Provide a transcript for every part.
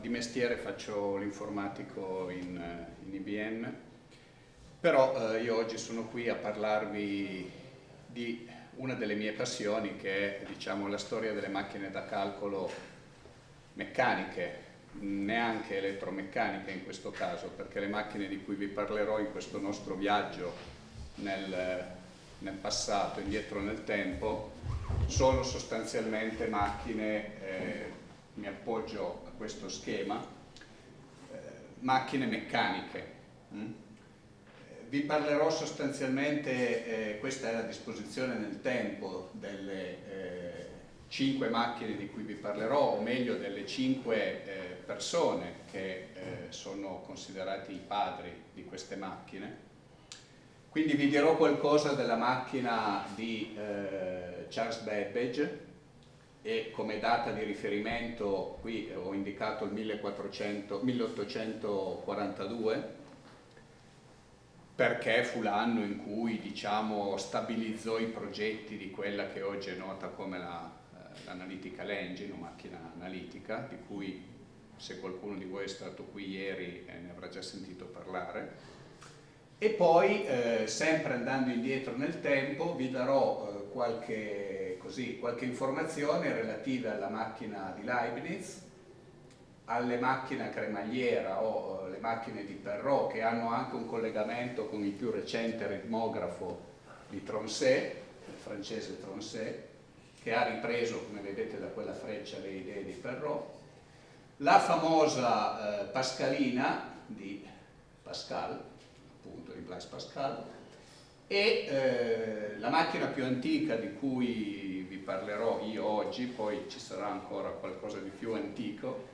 di mestiere faccio l'informatico in, eh, in, IBM, però eh, io oggi sono qui a parlarvi di una delle mie passioni che è diciamo, la storia delle macchine da calcolo meccaniche, neanche elettromeccaniche in questo caso, perché le macchine di cui vi parlerò in questo nostro viaggio nel, nel passato, indietro nel tempo, sono sostanzialmente macchine, eh, mi appoggio questo schema, eh, macchine meccaniche. Mm? Vi parlerò sostanzialmente, eh, questa è la disposizione nel tempo delle eh, cinque macchine di cui vi parlerò, o meglio delle cinque eh, persone che eh, sono considerati i padri di queste macchine. Quindi vi dirò qualcosa della macchina di eh, Charles Babbage e come data di riferimento qui ho indicato il 1400, 1842 perché fu l'anno in cui diciamo, stabilizzò i progetti di quella che oggi è nota come l'Analytical la, eh, Engine, o macchina analitica, di cui se qualcuno di voi è stato qui ieri eh, ne avrà già sentito parlare. E poi, eh, sempre andando indietro nel tempo, vi darò eh, qualche, così, qualche informazione relativa alla macchina di Leibniz, alle macchine a cremagliera o le macchine di Perrault che hanno anche un collegamento con il più recente ritmografo di Tronset, il francese Tronset, che ha ripreso, come vedete da quella freccia, le idee di Perrault, la famosa eh, Pascalina di Pascal, appunto di Blaise Pascal, e eh, la macchina più antica di cui vi parlerò io oggi, poi ci sarà ancora qualcosa di più antico,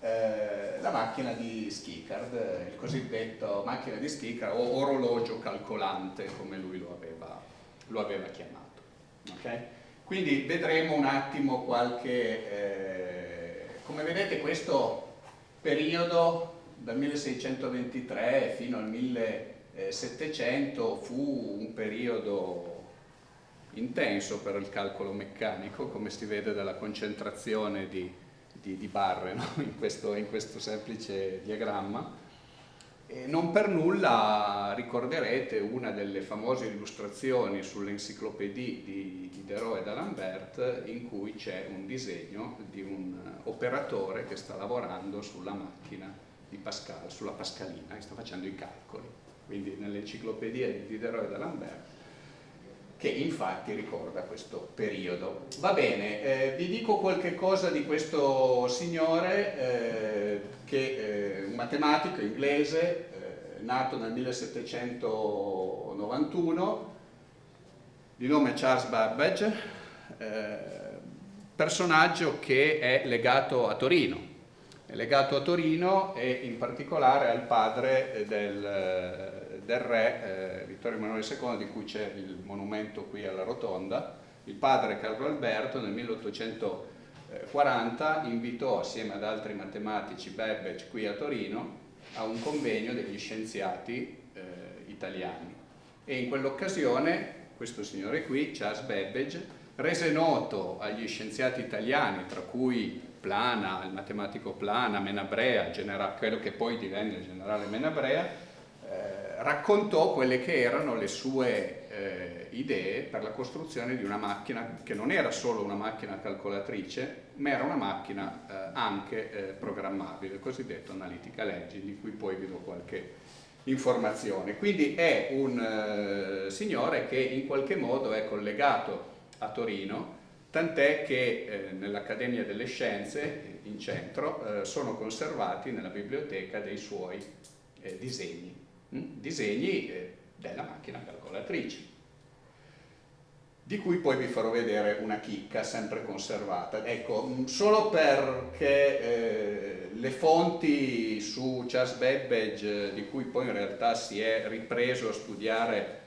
eh, la macchina di Schickard, il cosiddetto macchina di Schickard o orologio calcolante come lui lo aveva, lo aveva chiamato. Okay? Quindi vedremo un attimo qualche eh, come vedete questo periodo dal 1623 fino al 1700 fu un periodo intenso per il calcolo meccanico, come si vede dalla concentrazione di, di, di barre no? in, questo, in questo semplice diagramma e non per nulla ricorderete una delle famose illustrazioni sull'enciclopedia di Diderot e d'Alembert in cui c'è un disegno di un operatore che sta lavorando sulla macchina di Pascal, sulla Pascalina, e sta facendo i calcoli. Quindi nell'enciclopedia di Diderot e d'Alembert che infatti ricorda questo periodo. Va bene, eh, vi dico qualche cosa di questo signore eh, che è un matematico inglese, eh, nato nel 1791, di nome Charles Babbage, eh, personaggio che è legato a Torino, è legato a Torino e in particolare al padre del del re eh, Vittorio Emanuele II, di cui c'è il monumento qui alla Rotonda, il padre Carlo Alberto nel 1840 invitò assieme ad altri matematici Babbage qui a Torino a un convegno degli scienziati eh, italiani. E in quell'occasione questo signore qui, Charles Babbage, rese noto agli scienziati italiani, tra cui Plana, il matematico Plana, Menabrea, quello che poi divenne il generale Menabrea, raccontò quelle che erano le sue eh, idee per la costruzione di una macchina che non era solo una macchina calcolatrice, ma era una macchina eh, anche eh, programmabile, il cosiddetto Analytical Engine, di cui poi vi do qualche informazione. Quindi è un eh, signore che in qualche modo è collegato a Torino, tant'è che eh, nell'Accademia delle Scienze, in centro, eh, sono conservati nella biblioteca dei suoi disegni. Mm, disegni eh, della macchina calcolatrice di cui poi vi farò vedere una chicca sempre conservata. Ecco, mm, solo perché eh, le fonti su Charles Babbage, di cui poi in realtà si è ripreso a studiare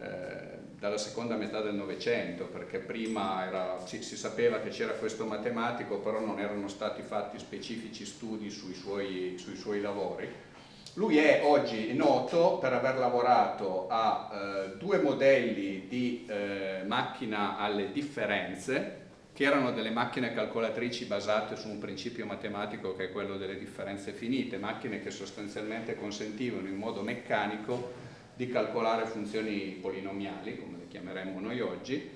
eh, dalla seconda metà del Novecento, perché prima era, si, si, sapeva che c'era questo matematico, però non erano stati fatti specifici studi sui suoi, sui suoi lavori, lui è oggi noto per aver lavorato a eh, due modelli di eh, macchina alle differenze che erano delle macchine calcolatrici basate su un principio matematico che è quello delle differenze finite, macchine che sostanzialmente consentivano in modo meccanico di calcolare funzioni polinomiali, come le chiameremmo noi oggi,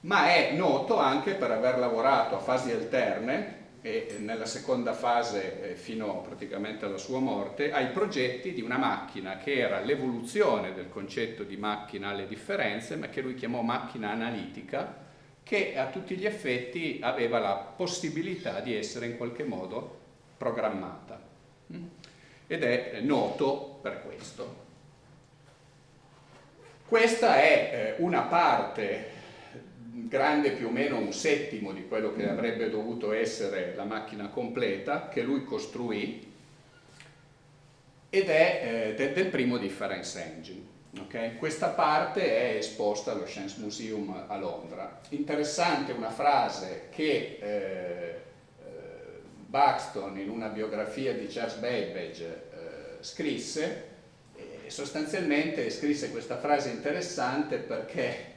ma è noto anche per aver lavorato a fasi alterne e nella seconda fase eh, fino praticamente alla sua morte ai progetti di una macchina che era l'evoluzione del concetto di macchina alle differenze ma che lui chiamò macchina analitica che a tutti gli effetti aveva la possibilità di essere in qualche modo programmata mm? ed è noto per questo. Questa è eh, una parte grande più o meno un settimo di quello che avrebbe dovuto essere la macchina completa che lui costruì ed è eh, del primo difference engine. Okay? Questa parte è esposta allo Science Museum a Londra. Interessante una frase che eh, eh, Buxton in una biografia di Charles Babbage eh, scrisse, sostanzialmente scrisse questa frase interessante perché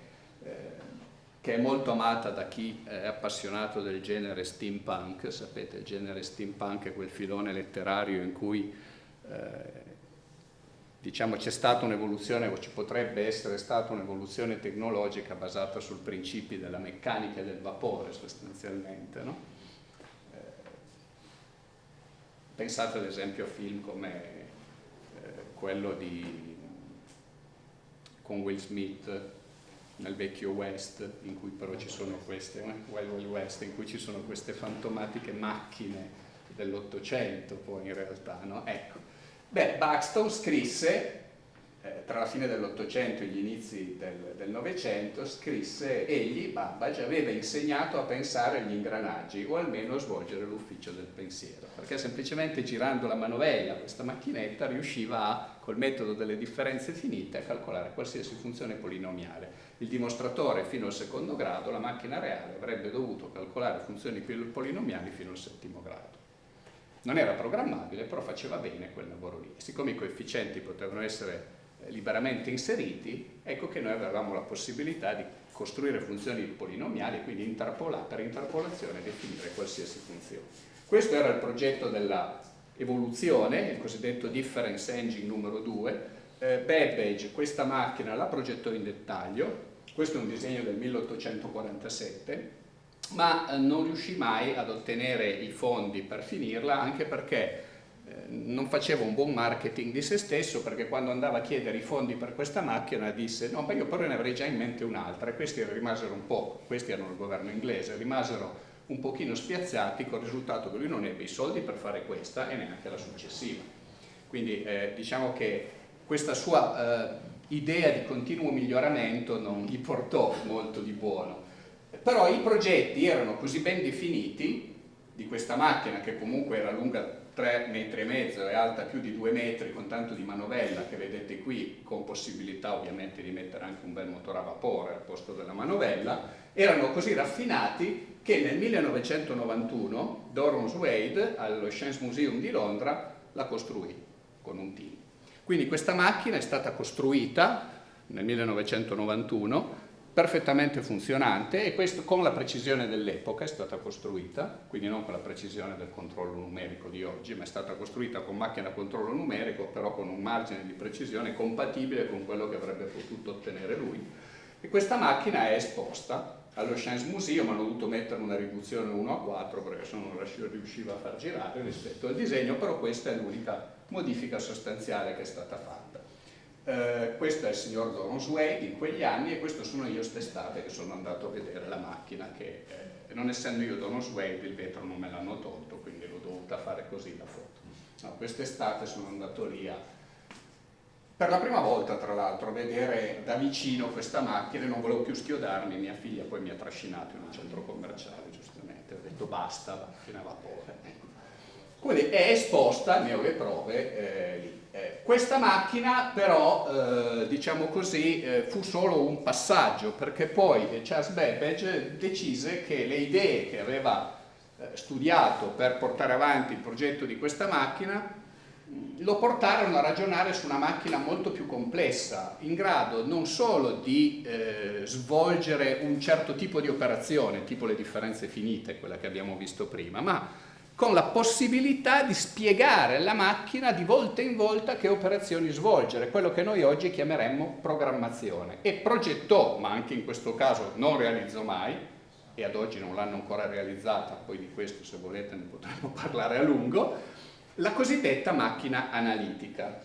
che è molto amata da chi è appassionato del genere steampunk, sapete il genere steampunk è quel filone letterario in cui eh, diciamo c'è stata un'evoluzione o ci potrebbe essere stata un'evoluzione tecnologica basata sul principio della meccanica del vapore sostanzialmente. No? Eh, pensate ad esempio a film come eh, quello di, con Will Smith nel vecchio West, in cui però ci sono queste, Wild Wild West, in cui ci sono queste fantomatiche macchine dell'Ottocento poi in realtà, no? Ecco. Beh, Buxton scrisse, eh, tra la fine dell'Ottocento e gli inizi del Novecento, scrisse, egli, Babbage, aveva insegnato a pensare agli ingranaggi o almeno a svolgere l'ufficio del pensiero, perché semplicemente girando la manovella, questa macchinetta, riusciva a, col metodo delle differenze finite, a calcolare qualsiasi funzione polinomiale il dimostratore fino al secondo grado, la macchina reale avrebbe dovuto calcolare funzioni polinomiali fino al settimo grado. Non era programmabile, però faceva bene quel lavoro lì. siccome i coefficienti potevano essere liberamente inseriti, ecco che noi avevamo la possibilità di costruire funzioni polinomiali quindi interpola per interpolazione definire qualsiasi funzione. Questo era il progetto dell'evoluzione, il cosiddetto difference engine numero 2. Eh, Babbage questa macchina la progettò in dettaglio, questo è un disegno del 1847, ma eh, non riuscì mai ad ottenere i fondi per finirla, anche perché eh, non faceva un buon marketing di se stesso perché quando andava a chiedere i fondi per questa macchina disse no ma io però ne avrei già in mente un'altra e questi rimasero un po', questi erano il governo inglese, rimasero un pochino spiazzati con il risultato che lui non ebbe i soldi per fare questa e neanche la successiva. Quindi eh, diciamo che questa sua eh, idea di continuo miglioramento non gli portò molto di buono. Però i progetti erano così ben definiti di questa macchina che comunque era lunga 3 metri e mezzo e alta più di 2 metri con tanto di manovella che vedete qui con possibilità ovviamente di mettere anche un bel motore a vapore al posto della manovella erano così raffinati che nel 1991 Dorrance Wade allo Science Museum di Londra la costruì con un team. Quindi questa macchina è stata costruita nel 1991 perfettamente funzionante e questo con la precisione dell'epoca è stata costruita, quindi non con la precisione del controllo numerico di oggi, ma è stata costruita con macchina a controllo numerico, però con un margine di precisione compatibile con quello che avrebbe potuto ottenere lui. E questa macchina è esposta allo Science Museum, hanno dovuto mettere una riduzione 1 a 4 perché se no non riusciva a far girare rispetto al disegno, però questa è l'unica modifica sostanziale che è stata fatta. Eh, questo è il signor Doron Wade in quegli anni e questo sono io st'estate che sono andato a vedere la macchina che eh, non essendo io Doron Wade il vetro non me l'hanno tolto quindi l'ho dovuta fare così la foto. No, quest'estate sono andato lì a, per la prima volta tra l'altro vedere da vicino questa macchina non volevo più schiodarmi, mia figlia poi mi ha trascinato in un centro commerciale giustamente, ho detto basta, macchina a vapore. Quindi è esposta, ne ho le prove, eh, lì. Eh, questa macchina però, eh, diciamo così, eh, fu solo un passaggio perché poi Charles Babbage decise che le idee che aveva eh, studiato per portare avanti il progetto di questa macchina lo portarono a ragionare su una macchina molto più complessa, in grado non solo di eh, svolgere un certo tipo di operazione, tipo le differenze finite, quella che abbiamo visto prima, ma con la possibilità di spiegare alla macchina di volta in volta che operazioni svolgere, quello che noi oggi chiameremmo programmazione. E progettò, ma anche in questo caso non realizzò mai, e ad oggi non l'hanno ancora realizzata, poi di questo se volete ne potremo parlare a lungo, la cosiddetta macchina analitica.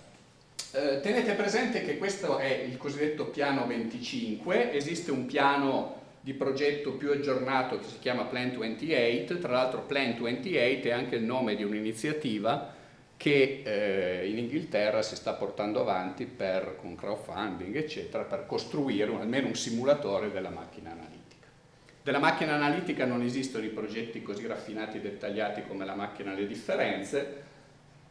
Eh, tenete presente che questo è il cosiddetto piano 25, esiste un piano di progetto più aggiornato che si chiama Plan 28, tra l'altro Plan 28 è anche il nome di un'iniziativa che eh, in Inghilterra si sta portando avanti per, con crowdfunding eccetera per costruire un, almeno un simulatore della macchina analitica. Della macchina analitica non esistono i progetti così raffinati e dettagliati come la macchina alle differenze,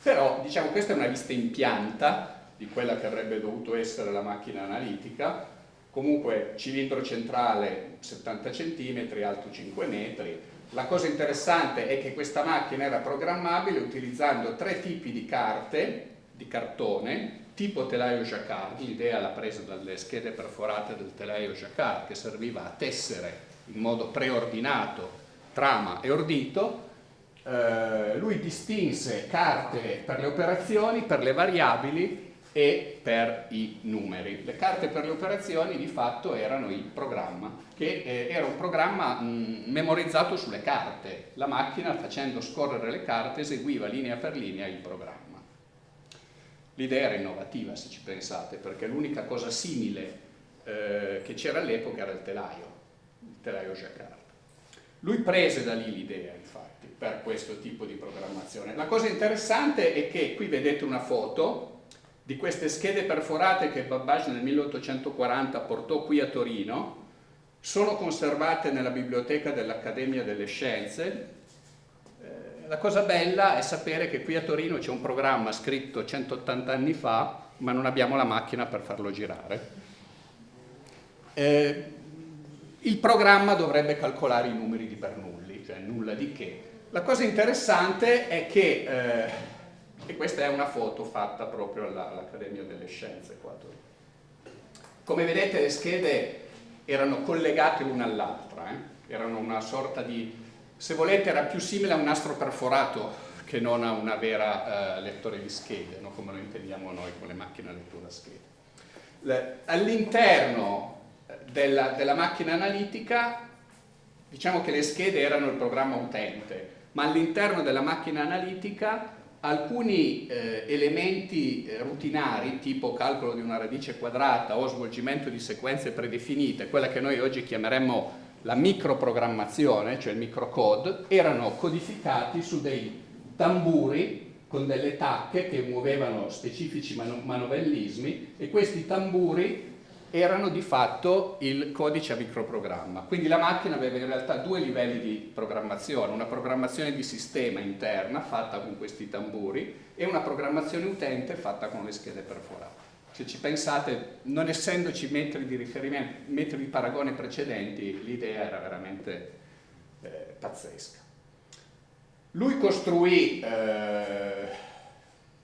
però diciamo questa è una vista in pianta di quella che avrebbe dovuto essere la macchina analitica, comunque cilindro centrale 70 cm, alto 5 metri. La cosa interessante è che questa macchina era programmabile utilizzando tre tipi di carte, di cartone, tipo telaio jacquard, l'idea l'ha presa dalle schede perforate del telaio jacquard che serviva a tessere in modo preordinato trama e ordito, eh, lui distinse carte per le operazioni, per le variabili e per i numeri. Le carte per le operazioni di fatto erano il programma, che eh, era un programma mh, memorizzato sulle carte. La macchina facendo scorrere le carte eseguiva linea per linea il programma. L'idea era innovativa se ci pensate, perché l'unica cosa simile eh, che c'era all'epoca era il telaio, il telaio Jacquard. Lui prese da lì l'idea, infatti per questo tipo di programmazione. La cosa interessante è che qui vedete una foto di queste schede perforate che Babbage nel 1840 portò qui a Torino, sono conservate nella biblioteca dell'Accademia delle Scienze. Eh, la cosa bella è sapere che qui a Torino c'è un programma scritto 180 anni fa, ma non abbiamo la macchina per farlo girare. Eh, il programma dovrebbe calcolare i numeri di Bernoulli, cioè nulla di che, la cosa interessante è che, eh, e questa è una foto fatta proprio all'Accademia delle Scienze qua. Come vedete le schede erano collegate l'una all'altra, eh? erano una sorta di, se volete era più simile a un nastro perforato che non a una vera eh, lettore di schede, no? come lo intendiamo noi con le macchine a lettura schede. All'interno della, della macchina analitica diciamo che le schede erano il programma utente, ma all'interno della macchina analitica alcuni eh, elementi eh, rutinari tipo calcolo di una radice quadrata o svolgimento di sequenze predefinite, quella che noi oggi chiameremmo la microprogrammazione, cioè il microcode, erano codificati su dei tamburi con delle tacche che muovevano specifici manovellismi e questi tamburi erano di fatto il codice a microprogramma. Quindi la macchina aveva in realtà due livelli di programmazione, una programmazione di sistema interna fatta con questi tamburi e una programmazione utente fatta con le schede perforate. Se ci pensate, non essendoci metri di riferimento, metri di paragone precedenti, l'idea era veramente eh, pazzesca. Lui costruì eh,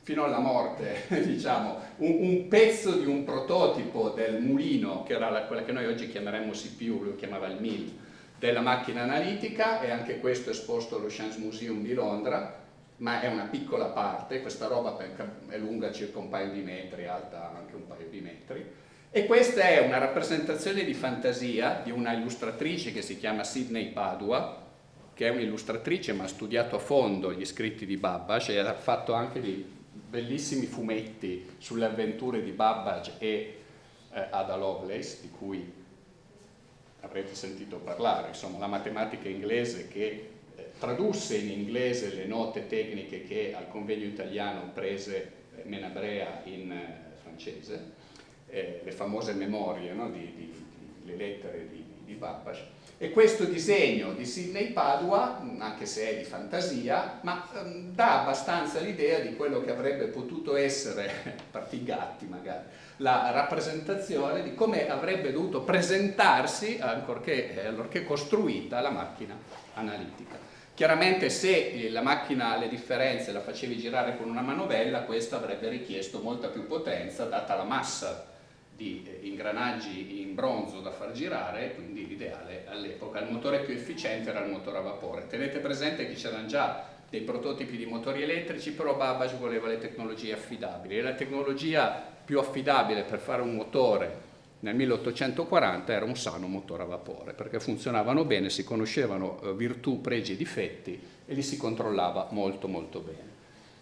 fino alla morte, diciamo, un, un, pezzo di un prototipo del mulino, che era la, quella che noi oggi chiameremmo CPU, lo chiamava il MIL, della macchina analitica, e anche questo è esposto allo Science Museum di Londra, ma è una piccola parte, questa roba è lunga circa un paio di metri, alta anche un paio di metri, e questa è una rappresentazione di fantasia di una illustratrice che si chiama Sidney Padua, che è un'illustratrice ma ha studiato a fondo gli scritti di Babbage e ha fatto anche dei bellissimi fumetti sulle avventure di Babbage e eh, Ada Lovelace, di cui avrete sentito parlare, insomma la matematica inglese che eh, tradusse in inglese le note tecniche che al convegno italiano prese eh, Menabrea in eh, francese, eh, le famose memorie, no, di, di, di, le lettere di, di Babbage, e questo disegno di Sidney Padua, anche se è di fantasia, ma um, dà abbastanza l'idea di quello che avrebbe potuto essere, parti gatti magari, la rappresentazione di come avrebbe dovuto presentarsi, ancorché, eh, allorché costruita, la macchina analitica. Chiaramente se la macchina le differenze la facevi girare con una manovella, questo avrebbe richiesto molta più potenza, data la massa di eh, ingranaggi in bronzo da far girare, quindi l'ideale all'epoca. Il motore più efficiente era il motore a vapore. Tenete presente che c'erano già dei prototipi di motori elettrici, però Babbage voleva le tecnologie affidabili e la tecnologia più affidabile per fare un motore nel 1840 era un sano motore a vapore perché funzionavano bene, si conoscevano eh, virtù, pregi e difetti e li si controllava molto molto bene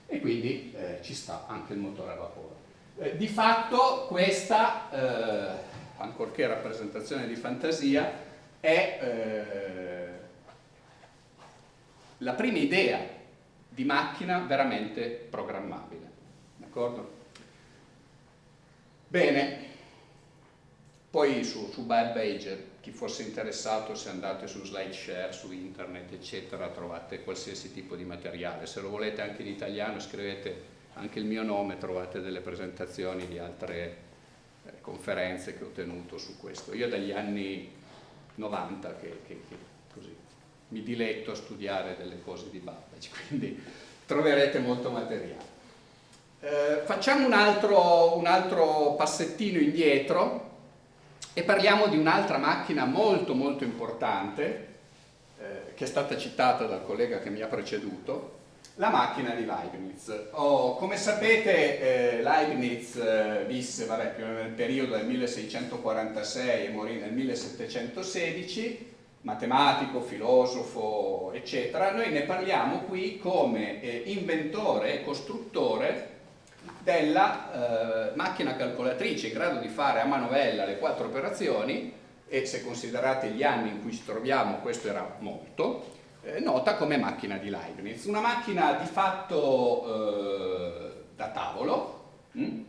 e quindi eh, ci sta anche il motore a vapore. Eh, di fatto questa, eh, ancorché rappresentazione di fantasia, è eh, la prima idea di macchina veramente programmabile. D'accordo? Bene, poi su, su Babbage, chi fosse interessato, se andate su SlideShare, su internet, eccetera, trovate qualsiasi tipo di materiale. Se lo volete anche in italiano, scrivete anche il mio nome, trovate delle presentazioni di altre eh, conferenze che ho tenuto su questo. Io dagli anni 90 che, che, che così, mi diletto a studiare delle cose di Babbage, quindi troverete molto materiale. Eh, facciamo un altro, un altro passettino indietro e parliamo di un'altra macchina molto molto importante eh, che è stata citata dal collega che mi ha preceduto, la macchina di Leibniz. Oh, come sapete eh, Leibniz eh, visse vabbè, più nel periodo del 1646 e morì nel 1716, matematico, filosofo, eccetera. Noi ne parliamo qui come eh, inventore e costruttore della eh, macchina calcolatrice in grado di fare a manovella le quattro operazioni e se considerate gli anni in cui ci troviamo questo era molto, nota come macchina di Leibniz. Una macchina di fatto eh, da tavolo, mh? Mm,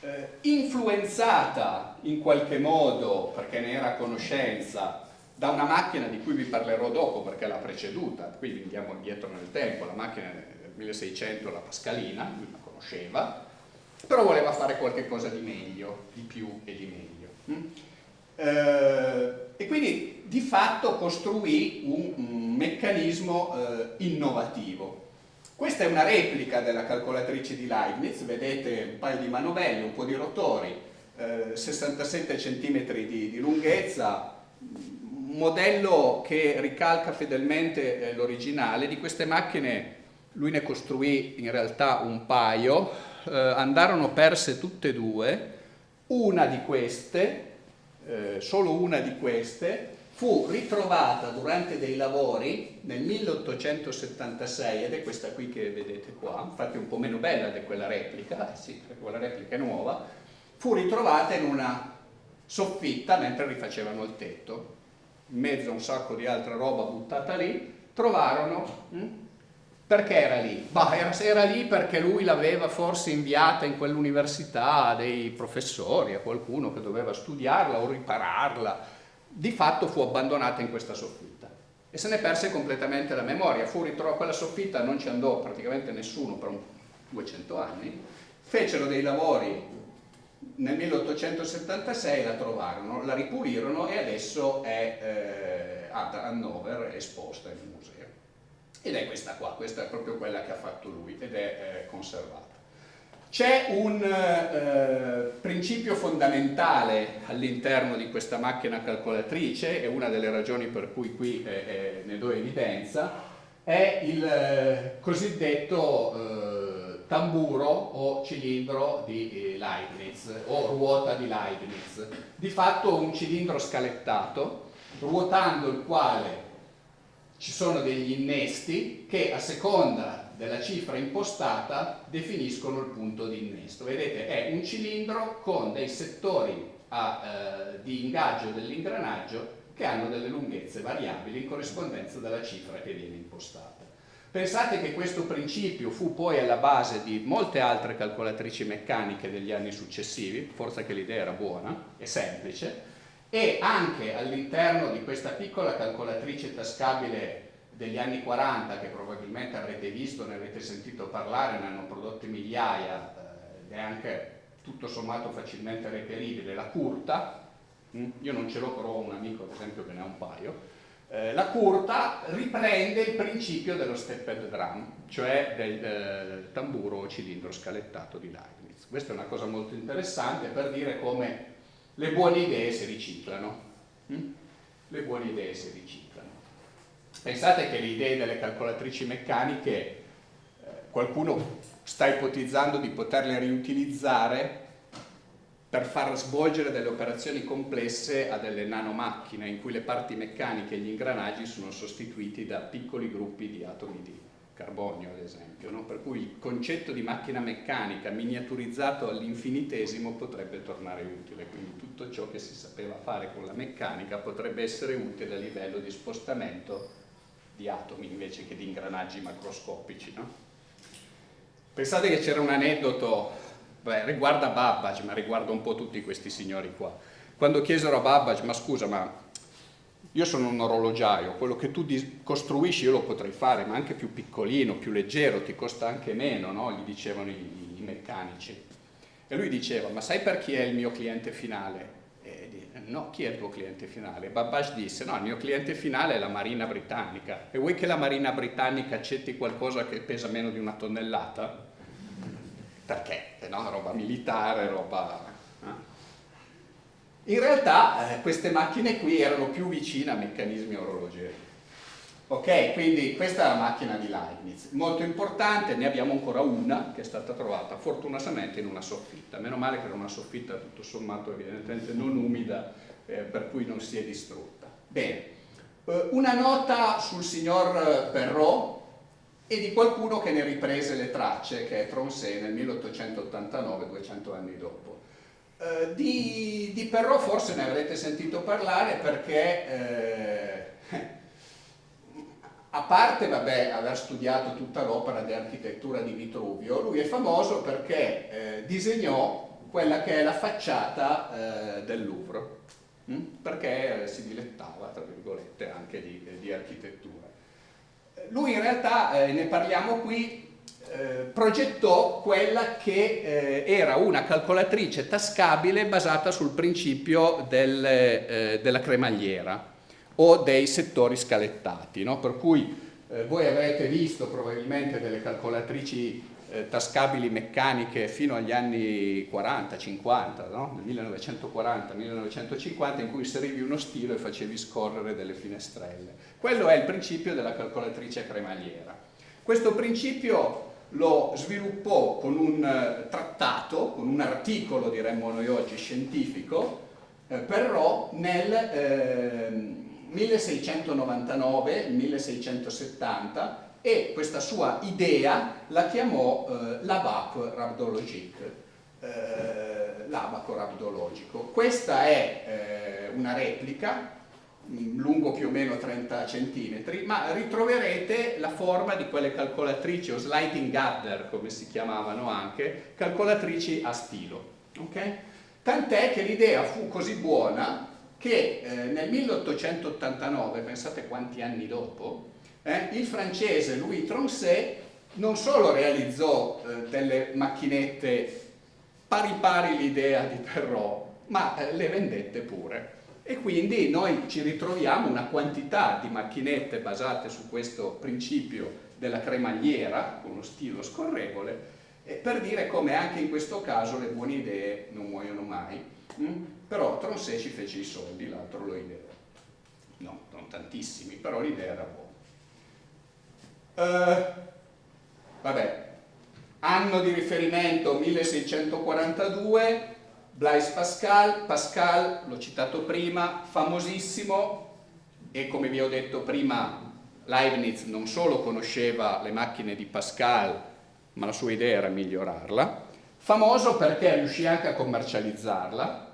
eh, influenzata in qualche modo, perché ne era a conoscenza, da una macchina di cui vi parlerò dopo perché l'ha preceduta, quindi andiamo indietro nel tempo, la macchina del 1600, la Pascalina, conosceva, però voleva fare qualcosa di meglio, di più e di meglio. Mm? Eh, e quindi di fatto costruì un, un meccanismo eh, innovativo. Questa è una replica della calcolatrice di Leibniz, vedete un paio di manovelle, un po' di rotori, eh, 67 cm di, di lunghezza, un modello che ricalca fedelmente eh, l'originale. Di queste macchine lui ne costruì in realtà un paio, eh, andarono perse tutte e due, una di queste, eh, solo una di queste, fu ritrovata durante dei lavori nel 1876 ed è questa qui che vedete qua, infatti è un po' meno bella di quella replica, eh sì, perché quella replica è nuova, fu ritrovata in una soffitta mentre rifacevano il tetto, in mezzo a un sacco di altra roba buttata lì, trovarono hm, perché era lì? Bah, era, era lì perché lui l'aveva forse inviata in quell'università a dei professori, a qualcuno che doveva studiarla o ripararla. Di fatto fu abbandonata in questa soffitta e se ne perse completamente la memoria. Fu ritrovata quella soffitta, non ci andò praticamente nessuno per un 200 anni. Fecero dei lavori nel 1876 la trovarono, la ripulirono e adesso è eh, ad Hannover esposta in un museo ed è questa qua, questa è proprio quella che ha fatto lui ed è eh, conservata. C'è un eh, principio fondamentale all'interno di questa macchina calcolatrice e una delle ragioni per cui qui eh, eh ne do evidenza è il eh, cosiddetto eh, tamburo o cilindro di Leibniz o ruota di Leibniz. Di fatto un cilindro scalettato ruotando il quale ci sono degli innesti che a seconda della cifra impostata definiscono il punto di innesto. Vedete è un cilindro con dei settori a, eh, di ingaggio dell'ingranaggio che hanno delle lunghezze variabili in corrispondenza della cifra che viene impostata. Pensate che questo principio fu poi alla base di molte altre calcolatrici meccaniche degli anni successivi, forse che l'idea era buona e semplice, e anche all'interno di questa piccola calcolatrice tascabile degli anni 40 che probabilmente avrete visto, ne avrete sentito parlare, ne hanno prodotte migliaia eh, ed è anche tutto sommato facilmente reperibile, la curta, mm, io non ce l'ho però un amico ad esempio che ne ha un paio, Eh, la curta riprende il principio dello stepped drum, cioè del eh, tamburo o cilindro scalettato di Leibniz. Questa è una cosa molto interessante per dire come le buone idee si riciclano. Hm? Le buone idee si riciclano. Pensate che le idee delle calcolatrici meccaniche eh, qualcuno sta ipotizzando di poterle riutilizzare per far svolgere delle operazioni complesse a delle nanomacchine in cui le parti meccaniche e gli ingranaggi sono sostituiti da piccoli gruppi di atomi di carbonio ad esempio, no? per cui il concetto di macchina meccanica miniaturizzato all'infinitesimo potrebbe tornare utile, quindi tutto ciò che si sapeva fare con la meccanica potrebbe essere utile a livello di spostamento di atomi invece che di ingranaggi macroscopici. No? Pensate che c'era un aneddoto Beh, riguarda Babbage, ma riguarda un po' tutti questi signori qua. Quando chiesero a Babbage, ma scusa, ma io sono un orologiaio, quello che tu costruisci io lo potrei fare, ma anche più piccolino, più leggero, ti costa anche meno, no? gli dicevano i, i, meccanici. E lui diceva, ma sai per chi è il mio cliente finale? No, chi è il tuo cliente finale? Babbage disse, no, il mio cliente finale è la Marina Britannica. E vuoi che la Marina Britannica accetti qualcosa che pesa meno di una tonnellata? perché no? roba militare, roba... Eh? In realtà eh, queste macchine qui erano più vicine a meccanismi orologeri. Ok, quindi questa è la macchina di Leibniz, molto importante, ne abbiamo ancora una che è stata trovata fortunatamente in una soffitta, meno male che era una soffitta tutto sommato evidentemente non umida, eh, per cui non si è distrutta. Bene, eh, una nota sul signor Perrault, e di qualcuno che ne riprese le tracce, che è Tronçais nel 1889, 200 anni dopo. Eh, di, di, Perrault forse ne avrete sentito parlare perché, eh, a parte vabbè, aver studiato tutta l'opera di architettura di Vitruvio, lui è famoso perché eh, disegnò quella che è la facciata eh, del Louvre, hm? perché si dilettava, tra virgolette, anche di, di architettura lui in realtà, eh, ne parliamo qui, eh, progettò quella che eh, era una calcolatrice tascabile basata sul principio del, eh, della cremagliera o dei settori scalettati, no? per cui eh, voi avrete visto probabilmente delle calcolatrici eh, tascabili meccaniche fino agli anni 40-50, no? nel 1940-1950, in cui inserivi uno stilo e facevi scorrere delle finestrelle. Quello è il principio della calcolatrice cremagliera. Questo principio lo sviluppò con un eh, trattato, con un articolo, diremmo noi oggi, scientifico, eh, Perrault nel eh, 1699-1670 e questa sua idea la chiamò eh, l'abaco rhabdologique, eh, l'abaco rhabdologico. Questa è eh, una replica mm, lungo più o meno 30 cm, ma ritroverete la forma di quelle calcolatrici o sliding adder, come si chiamavano anche, calcolatrici a stilo. Okay? Tant'è che l'idea fu così buona che eh, nel 1889, pensate quanti anni dopo, eh, il francese Louis Tronchet non solo realizzò eh, delle macchinette pari pari l'idea di Perrault, ma eh, le vendette pure. E quindi noi ci ritroviamo una quantità di macchinette basate su questo principio della cremagliera, con uno stilo scorrevole, per dire come anche in questo caso le buone idee non muoiono mai. Mm? Però Tronchet ci fece i soldi, l'altro lo idea. No, non tantissimi, però l'idea era buona. Uh, vabbè, anno di riferimento 1642, Blaise Pascal, Pascal, l'ho citato prima, famosissimo e come vi ho detto prima Leibniz non solo conosceva le macchine di Pascal, ma la sua idea era migliorarla, famoso perché riuscì anche a commercializzarla,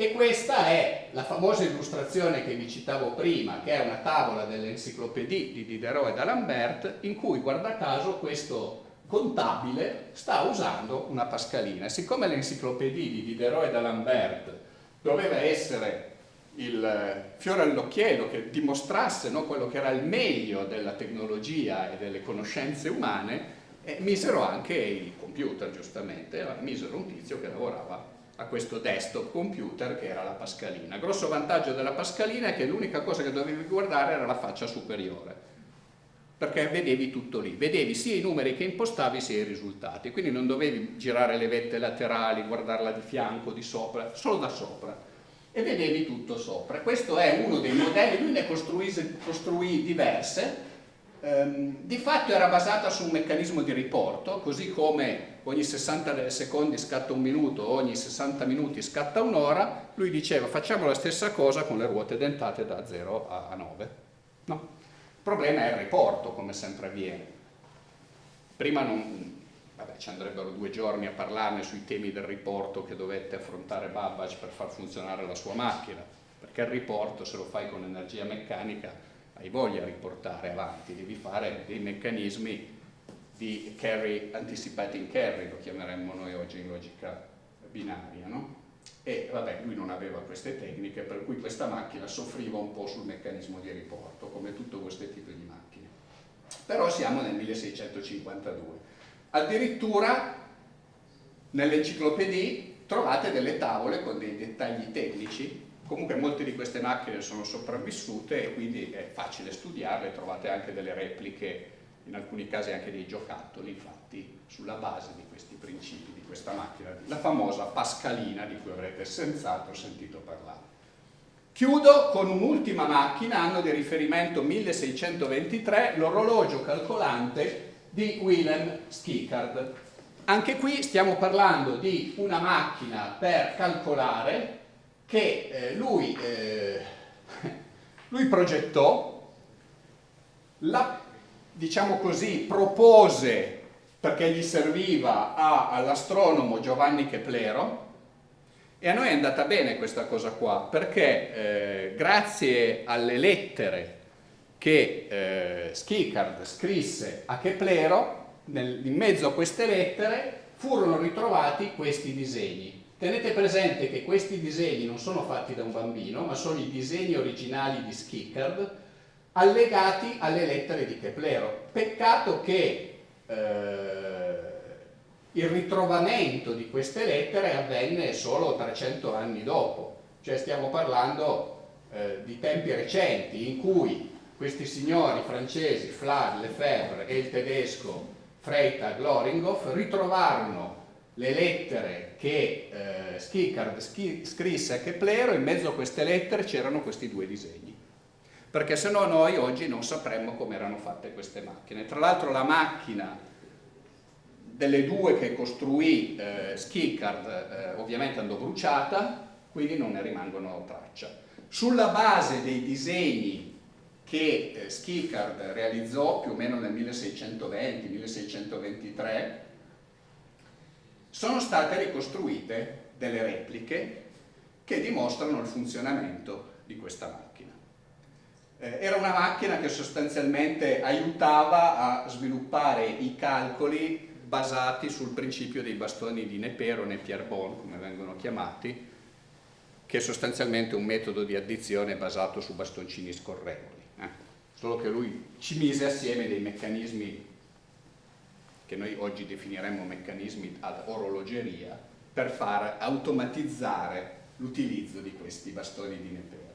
e questa è la famosa illustrazione che vi citavo prima, che è una tavola dell'enciclopedie di Diderot e d'Alembert, in cui, guarda caso, questo contabile sta usando una pascalina. Siccome l'enciclopedie di Diderot e d'Alembert doveva essere il fiore all'occhiello che dimostrasse no, quello che era il meglio della tecnologia e delle conoscenze umane, eh, misero anche i computer, giustamente, misero un tizio che lavorava a questo desktop computer che era la Pascalina. Grosso vantaggio della Pascalina è che l'unica cosa che dovevi guardare era la faccia superiore perché vedevi tutto lì, vedevi sia i numeri che impostavi sia i risultati, quindi non dovevi girare le vette laterali, guardarla di fianco, di sopra, solo da sopra e vedevi tutto sopra. Questo è uno dei modelli, lui ne costruì, costruì diverse, ehm, di fatto era basata su un meccanismo di riporto, così come ogni 60 secondi scatta un minuto, ogni 60 minuti scatta un'ora, lui diceva facciamo la stessa cosa con le ruote dentate da 0 a 9. No? Il problema è il riporto, come sempre avviene. Prima non, vabbè, ci andrebbero due giorni a parlarne sui temi del riporto che dovette affrontare Babbage per far funzionare la sua macchina, perché il riporto se lo fai con energia meccanica hai voglia di riportare avanti, devi fare dei meccanismi di carry, anticipating carry, lo chiameremmo noi oggi in logica binaria, no? e vabbè lui non aveva queste tecniche per cui questa macchina soffriva un po' sul meccanismo di riporto come tutto questo tipo di macchine però siamo nel 1652 addirittura nell'enciclopedia trovate delle tavole con dei dettagli tecnici comunque molte di queste macchine sono sopravvissute e quindi è facile studiarle trovate anche delle repliche in alcuni casi anche dei giocattoli infatti sulla base di questi principi di questa macchina, la famosa Pascalina di cui avrete senz'altro sentito parlare. Chiudo con un'ultima macchina, anno di riferimento 1623, l'orologio calcolante di Willem Schickard. Anche qui stiamo parlando di una macchina per calcolare che eh, lui, eh, lui progettò, la, diciamo così, propose perché gli serviva all'astronomo Giovanni Keplero e a noi è andata bene questa cosa qua perché eh, grazie alle lettere che eh, Schickard scrisse a Keplero nel, in mezzo a queste lettere furono ritrovati questi disegni tenete presente che questi disegni non sono fatti da un bambino ma sono i disegni originali di Schickard allegati alle lettere di Keplero. Peccato che eh, il ritrovamento di queste lettere avvenne solo 300 anni dopo, cioè stiamo parlando eh, di tempi recenti in cui questi signori francesi, Flad, Lefebvre e il tedesco Freytag Loringhoff ritrovarono le lettere che eh, Schickard scrisse a Keplero, in mezzo a queste lettere c'erano questi due disegni perché se no noi oggi non sapremmo come erano fatte queste macchine. Tra l'altro la macchina delle due che costruì eh, Schickard eh, ovviamente andò bruciata, quindi non ne rimangono traccia. Sulla base dei disegni che eh, Schickard realizzò più o meno nel 1620-1623, sono state ricostruite delle repliche che dimostrano il funzionamento di questa macchina. Eh, era una macchina che sostanzialmente aiutava a sviluppare i calcoli basati sul principio dei bastoni di Nepero, Nepierre-Bon, come vengono chiamati, che è sostanzialmente un metodo di addizione basato su bastoncini scorrevoli. Eh? Solo che lui ci mise assieme dei meccanismi che noi oggi definiremmo meccanismi ad orologeria per far automatizzare l'utilizzo di questi bastoni di Nepero.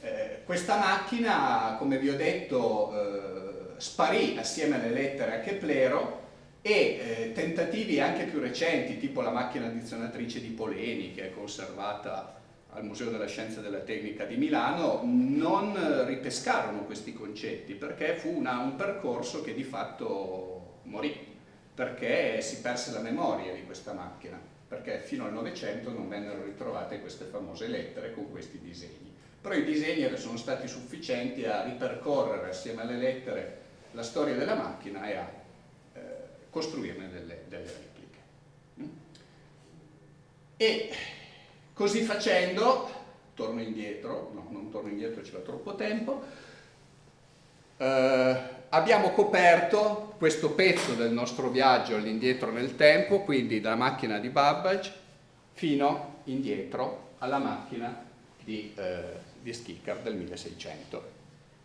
Eh, questa macchina, come vi ho detto, eh, sparì assieme alle lettere a Keplero e eh, tentativi anche più recenti, tipo la macchina addizionatrice di Poleni, che è conservata al Museo della Scienza e della Tecnica di Milano, non ripescarono questi concetti, perché fu una, un percorso che di fatto morì, perché si perse la memoria di questa macchina, perché fino al Novecento non vennero ritrovate queste famose lettere con questi disegni però i disegni sono stati sufficienti a ripercorrere assieme alle lettere la storia della macchina e a eh, costruirne delle, delle repliche. Mm? E così facendo, torno indietro, no, non torno indietro, ci va troppo tempo, eh, abbiamo coperto questo pezzo del nostro viaggio all'indietro nel tempo, quindi dalla macchina di Babbage fino indietro alla macchina di eh, di Schicker del 1600.